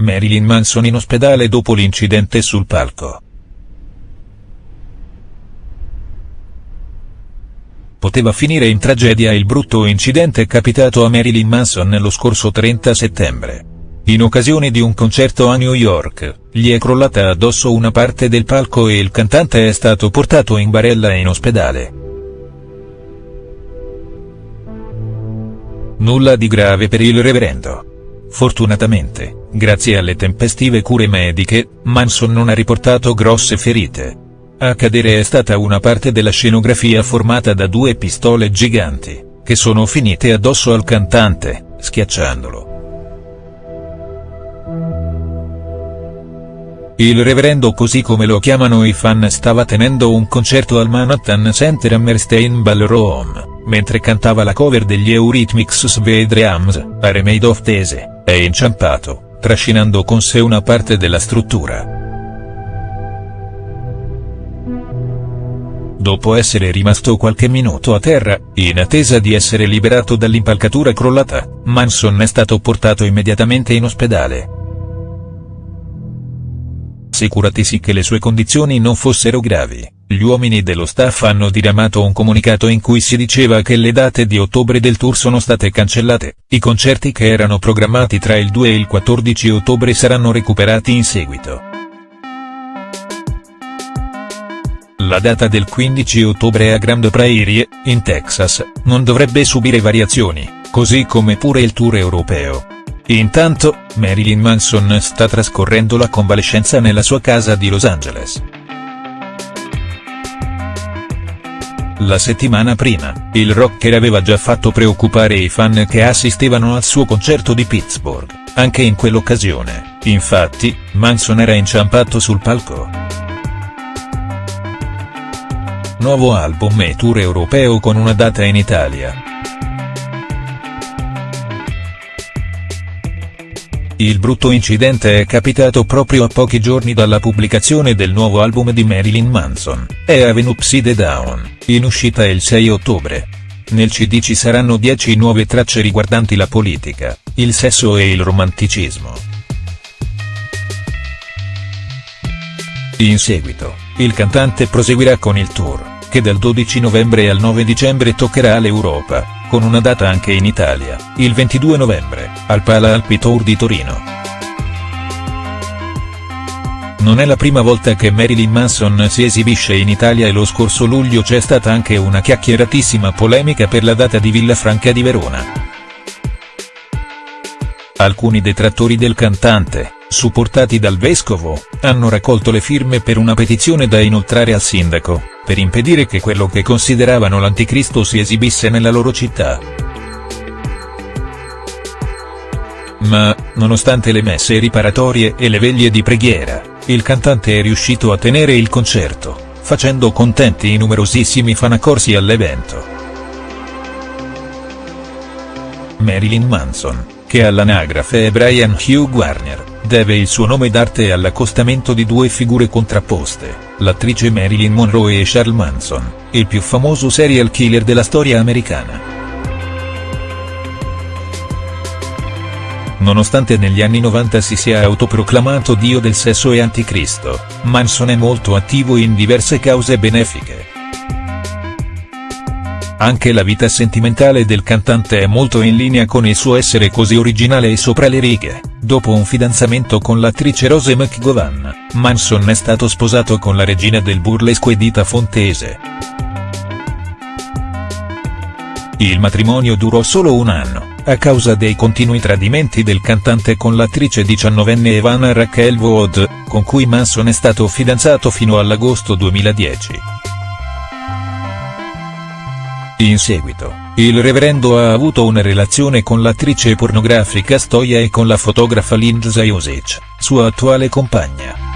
Marilyn Manson in ospedale dopo l'incidente sul palco. Poteva finire in tragedia il brutto incidente capitato a Marilyn Manson lo scorso 30 settembre. In occasione di un concerto a New York, gli è crollata addosso una parte del palco e il cantante è stato portato in barella in ospedale. Nulla di grave per il reverendo. Fortunatamente, grazie alle tempestive cure mediche, Manson non ha riportato grosse ferite. A cadere è stata una parte della scenografia formata da due pistole giganti, che sono finite addosso al cantante, schiacciandolo. Il reverendo così come lo chiamano i fan stava tenendo un concerto al Manhattan Center Hammerstein Ballroom, mentre cantava la cover degli Eurythmics Sweet Dreams, a Remade of Tese, è inciampato, trascinando con sé una parte della struttura. dopo essere rimasto qualche minuto a terra, in attesa di essere liberato dall'impalcatura crollata, Manson è stato portato immediatamente in ospedale. Assicuratisi che le sue condizioni non fossero gravi, gli uomini dello staff hanno diramato un comunicato in cui si diceva che le date di ottobre del tour sono state cancellate, i concerti che erano programmati tra il 2 e il 14 ottobre saranno recuperati in seguito. La data del 15 ottobre a Grand Prairie, in Texas, non dovrebbe subire variazioni, così come pure il tour europeo. Intanto, Marilyn Manson sta trascorrendo la convalescenza nella sua casa di Los Angeles. La settimana prima, il rocker aveva già fatto preoccupare i fan che assistevano al suo concerto di Pittsburgh, anche in quell'occasione, infatti, Manson era inciampato sul palco. Nuovo album e tour europeo con una data in Italia. Il brutto incidente è capitato proprio a pochi giorni dalla pubblicazione del nuovo album di Marilyn Manson, è Avenue Upside Down, in uscita il 6 ottobre. Nel CD ci saranno 10 nuove tracce riguardanti la politica, il sesso e il romanticismo. In seguito, il cantante proseguirà con il tour che dal 12 novembre al 9 dicembre toccherà l'Europa, con una data anche in Italia, il 22 novembre, al Pala Alpi Tour di Torino. Non è la prima volta che Marilyn Manson si esibisce in Italia e lo scorso luglio c'è stata anche una chiacchieratissima polemica per la data di Villafranca di Verona. Alcuni detrattori del cantante, supportati dal vescovo, hanno raccolto le firme per una petizione da inoltrare al sindaco, per impedire che quello che consideravano l'anticristo si esibisse nella loro città. Ma, nonostante le messe riparatorie e le veglie di preghiera, il cantante è riuscito a tenere il concerto, facendo contenti i numerosissimi fan accorsi all'evento. Marilyn Manson, che all'anagrafe è Brian Hugh Warner, deve il suo nome d'arte all'accostamento di due figure contrapposte, l'attrice Marilyn Monroe e Charles Manson, il più famoso serial killer della storia americana. Nonostante negli anni 90 si sia autoproclamato dio del sesso e anticristo, Manson è molto attivo in diverse cause benefiche. Anche la vita sentimentale del cantante è molto in linea con il suo essere così originale e sopra le righe. Dopo un fidanzamento con l'attrice Rose McGowan, Manson è stato sposato con la regina del burlesque Edita Fontese. Il matrimonio durò solo un anno, a causa dei continui tradimenti del cantante con l'attrice diciannovenne Evana Raquel Wood, con cui Manson è stato fidanzato fino all'agosto 2010. In seguito, il reverendo ha avuto una relazione con l'attrice pornografica Stoia e con la fotografa Lindsay Osic, sua attuale compagna.